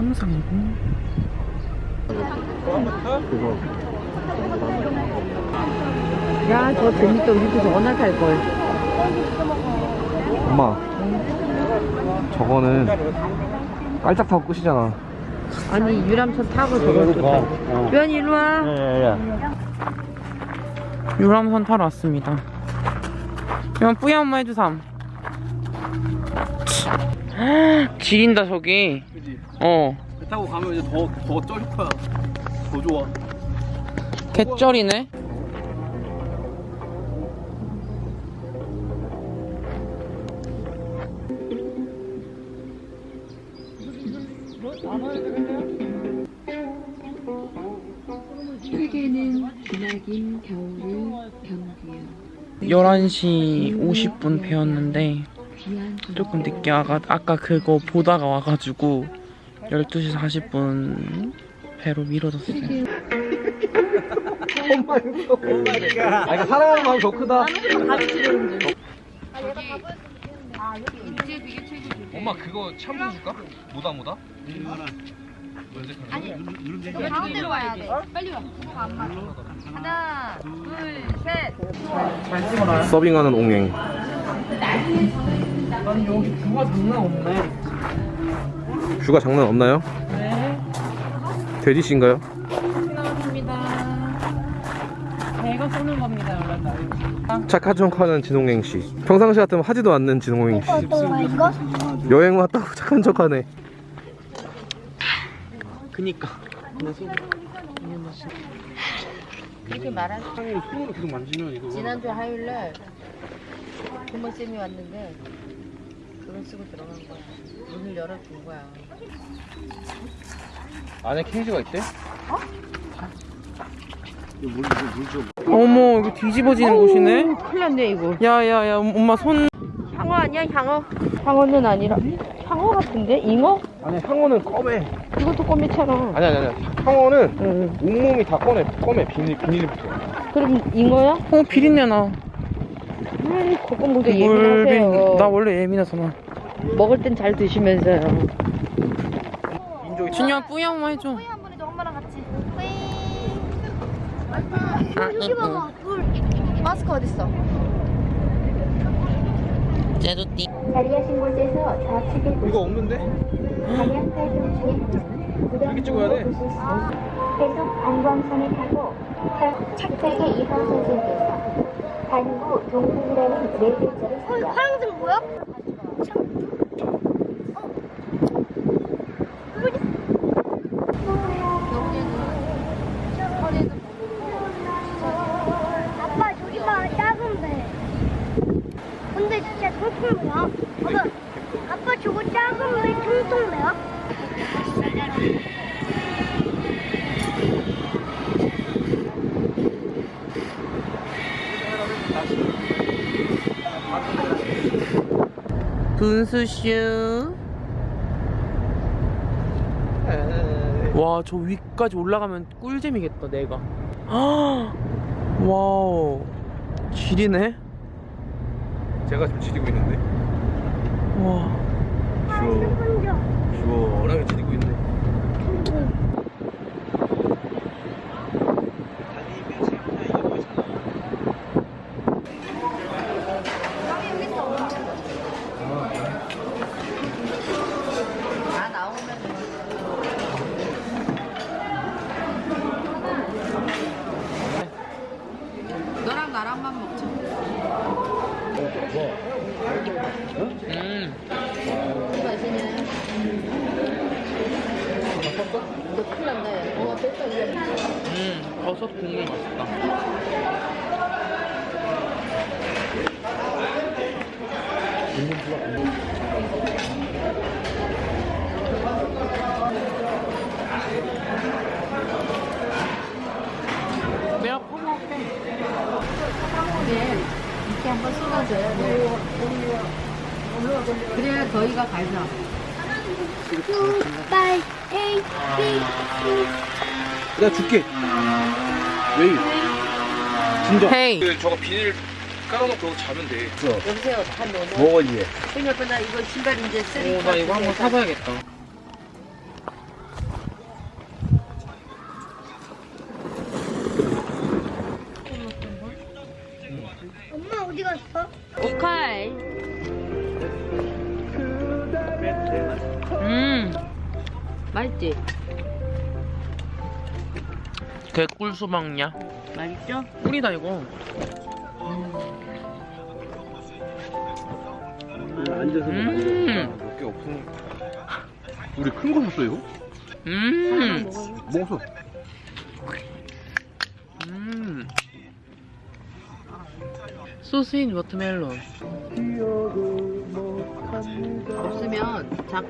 도담상궁 야, 저 재밌다. 우리도 나 탈걸. 엄마 저거는 깔짝 타고 끝이잖아 아니, 유람선 타고 저걸 또 타. 유한이 일로 와. 유람선 타러 왔습니다 이건 뿌야 엄마 해주삼 지린다 저기. 그지? 어. 배 타고 가면 이제 더, 더 쩔 거야. 더 좋아. 개쩔이네? 설계는 기나긴 겨울을 경구요 11시 50분 배웠는데 조금 늦게 와가 아까 그거 보다가 와가지고 12시 40분 배로 미뤄졌어요 엄마 이거 아 이거 사랑하는 마음이 더 크다 엄마 그거 샴푸 줄까? 뭐다 뭐다? 가운데로 와야 돼. 빨리 와. 하나, 둘, 셋. 잘 찍어놔요 서빙하는 옹행 아니 여기 뷰가 장난 없네. 뷰가 장난 없나요? 네. 돼지씨인가요? 나왔습니다. 배가 쏘는 겁니다 여러분. 착한 척하는 진홍행씨. 평상시 같으면 하지도 않는 진홍행씨. 여행 왔다고 착한 척하네. 그니까. 그렇게 말한 손으로 계속 만지면 이거. 지난주 화요일날 부모쌤이 왔는데 그걸 쓰고 들어간 거야. 문을 열어준 거야. 안에 케이지가 있대? 어머 이거 뒤집어지는 곳이네 큰일 났네, 이거. 야 야 야 엄마 손 향어 아니야, 향어? 향어는 아니라. 향어 같은데? 잉어? 아니 향어는 껌에 이것도 꼬미처럼. 아니 아니 아니 향어는 응. 온몸이 다 꺼내 껌에 비닐, 비닐이 붙어 그럼 잉어야? 어 비린내 나 음, 그건 예민하세요. 비- 나 원래 예민해서 나 먹을 땐 잘 드시면서요. 준이야 뿌양만 해줘 한 번에 너 엄마랑 같이. 뿌잉. 아, 여기 봐봐. 물. 마스크 어딨어? 제도띠 자리하신 곳에서 좌측에 이거 없는데? 방향 활동 중에 이렇게 찍어야 돼. 계속 안광선을 타고 착하게 이방선생께서 반구 동풍이 글자를 써요. 파란색 뭐야? 아빠 저기 봐 작은 배. 근데 진짜 통통 배야. 아빠, 저거 작은 배 통통 배야? 분수슈. 와저 위까지 올라가면 꿀잼이겠다 내가. 와우. 지리네? 제가 지금 지리고 있는데. 와. 시원 시원하게 지리고 있네 여기가 갈비나. 2, 8, 8, 8, 8. 나 줄게. 웨이. 진정. 헤이. 그, 저거 비닐 깔아놓고 자면 돼. 어. 여보세요. 한 너무. 먹어 이제. 큰일 뻔나 이거 신발 이제 쓰리. 나 이거 한번 사봐야겠다. 엄마 어디 갔어? 오칼. 맛있지? 개 꿀 수박냐? 맛있죠? 꿀이다 이거. 앉아서 음. 몇개 없으니까. 우리 큰 거 샀어 이거? 음. 먹었어. 음. 소스인 워터멜론. 없으면 잡.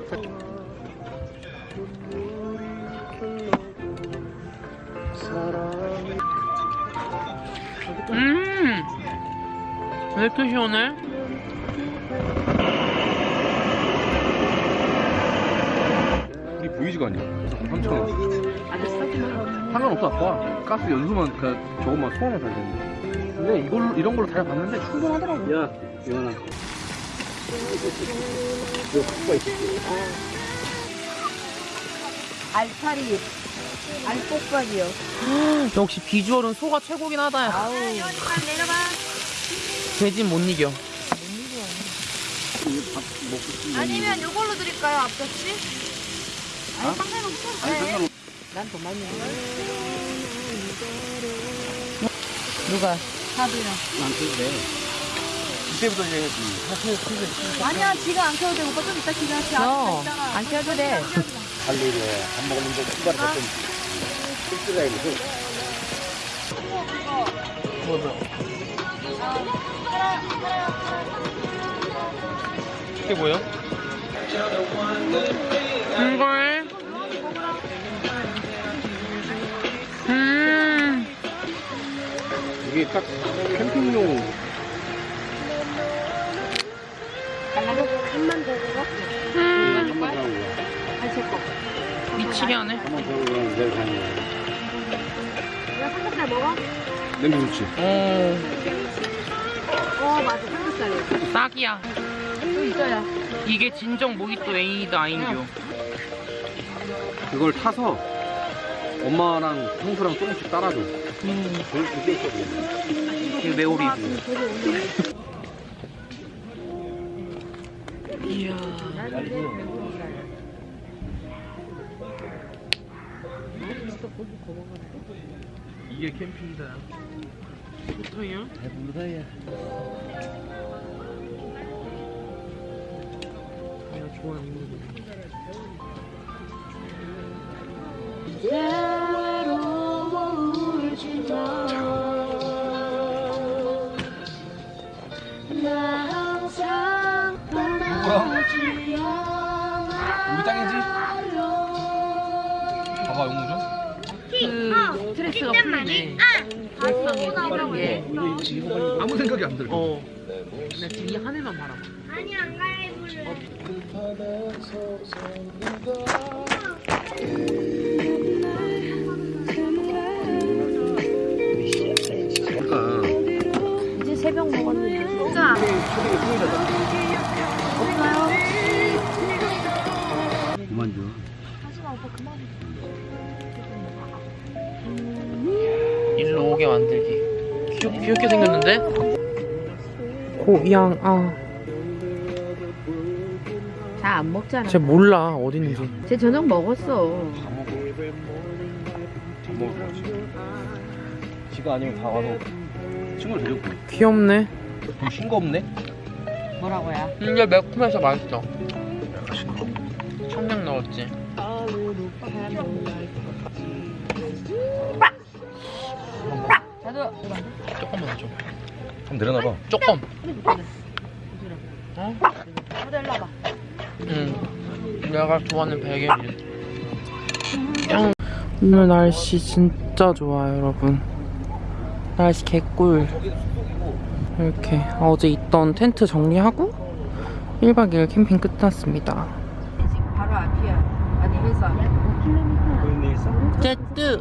음. 왜 이렇게 시원해? 우리 보이지가 않냐? 3천 원. 아주 싸지만. 상관없어 아빠. 가스 연수만 그 저것만 소화만 잘 되는데. 근데 이걸로 이런 걸로 달아봤는데 충분하더라고. 야, 이현아. 알파리. 알꽃밥이요. 역시 비주얼은 소가 최고긴 하다. 아우. 돼진 못 이겨. 아니면 이걸로 드릴까요, 앞접시? 아니, 상관없어. 네. 난더 많이 먹어. 누가? 이때부터 이제 사실 아니야, 지금 안 켜도 돼. 오빠 좀 이따 기다려. 너, 안 켜도 돼. 달리래 안 먹었는데 출발을 좀 쓸쓸해 이거. 이게 뭐야? 이걸 음 이게 딱 캠핑용 한만 더 먹어? 사고 미치게 하네 삼겹살 먹어? 냄새 좋지. 오어 맞아 삼겹살이야 딱이야 또 있어야. 이게 진정 모히또 A다 아인교 그걸 타서 엄마랑 형수랑 조금씩 따라줘. 음 제일 그게 있거든. 이게 메오리고 이야 이게 캠핑이다. 좋다요 배부르다야. 내가 좋아하는 거 우리 풀리네 발상에 그런 게 아무 생각이 안 들어. 어. 나 지금 이 하늘만 바라봐. 아니 안 갈아입 오게 만들기. 귀엽, 귀엽게 생겼는데? 고양, 아. 다 안 먹잖아. 쟤 몰라, 어디 있는지. 쟤 저녁 먹었어. 지가 아니면 다 와서 친구를 데리고 귀엽네. 좀 싱거 없네? 뭐라고야? 근데 매콤해서 맛있어. 청량 넣었지. 자두. 조금만 줘. 한번 내려놔봐. 조금. 어? 자두 일로 와봐. 응. 내가 좋아하는 베개를. 짱. 오늘 날씨 진짜 좋아요, 여러분. 날씨 개꿀. 이렇게 어제 있던 텐트 정리하고 1박 2일 캠핑 끝났습니다. 지금 바로 앞이야. 아니 회사. 제뜨.